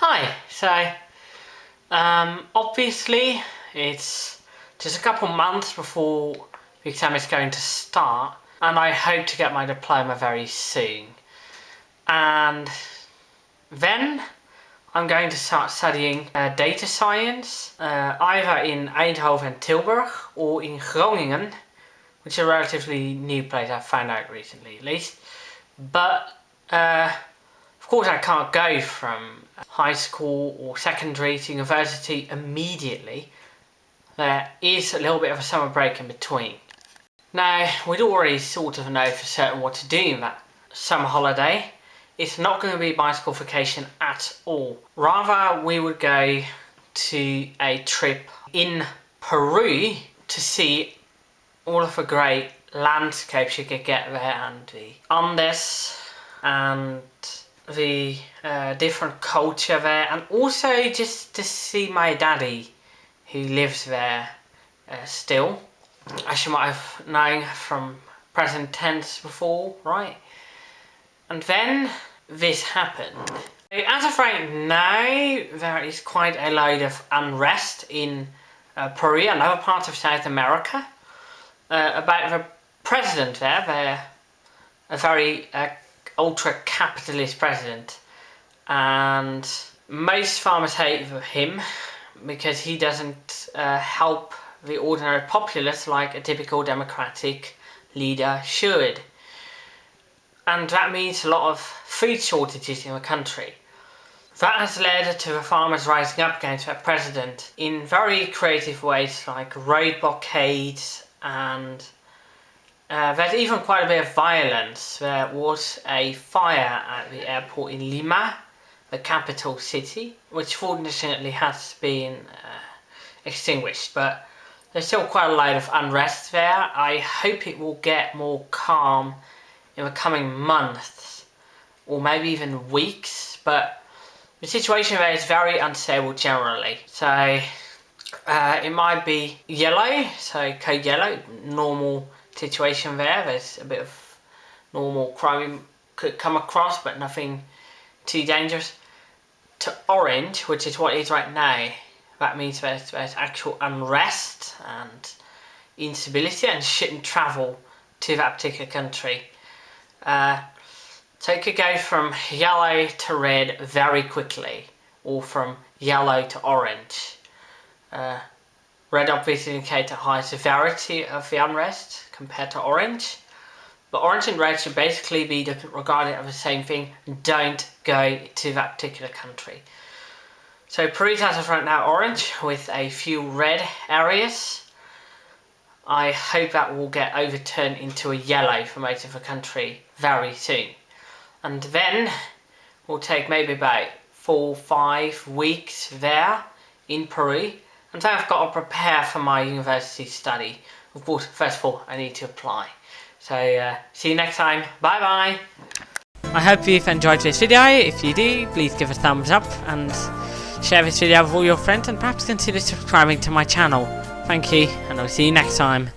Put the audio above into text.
Hi, so, um, obviously, it's just a couple months before the exam is going to start, and I hope to get my diploma very soon. And then I'm going to start studying uh, data science, uh, either in Eindhoven Tilburg or in Groningen, which is a relatively new place I found out recently at least. But uh, of course I can't go from high school or secondary to university immediately. There is a little bit of a summer break in between. Now, we'd already sort of know for certain what to do in that summer holiday. It's not going to be bicycle vacation at all. Rather, we would go to a trip in Peru to see all of the great landscapes you could get there and the Andes and the uh, different culture there and also just to see my daddy who lives there uh, still. As you might have known from present tense before right? And then this happened. As of right now there is quite a load of unrest in uh, Peru and other parts of South America. Uh, about the president there, they're a very uh, ultra-capitalist president and most farmers hate him because he doesn't uh, help the ordinary populace like a typical democratic leader should. And that means a lot of food shortages in the country. That has led to the farmers rising up against their president in very creative ways like road blockades and uh, there's even quite a bit of violence. There was a fire at the airport in Lima, the capital city, which fortunately has been uh, extinguished, but there's still quite a lot of unrest there. I hope it will get more calm in the coming months, or maybe even weeks, but the situation there is very unstable generally. So uh, it might be yellow, so code yellow, normal situation there. There's a bit of normal crime could come across, but nothing too dangerous. To orange, which is what it is right now, that means there's, there's actual unrest and instability and shouldn't travel to that particular country. Uh, so it could go from yellow to red very quickly, or from yellow to orange. Uh, red obviously indicates a high severity of the unrest compared to orange. But orange and red should basically be regarded as the same thing. Don't go to that particular country. So Peru has right now orange with a few red areas. I hope that will get overturned into a yellow for most of the country very soon. And then we'll take maybe about four, five weeks there in Peru and so I've got to prepare for my university study. Of course, first of all, I need to apply. So, uh, see you next time. Bye bye! I hope you've enjoyed this video. If you do, please give a thumbs up and share this video with all your friends and perhaps consider subscribing to my channel. Thank you, and I'll see you next time.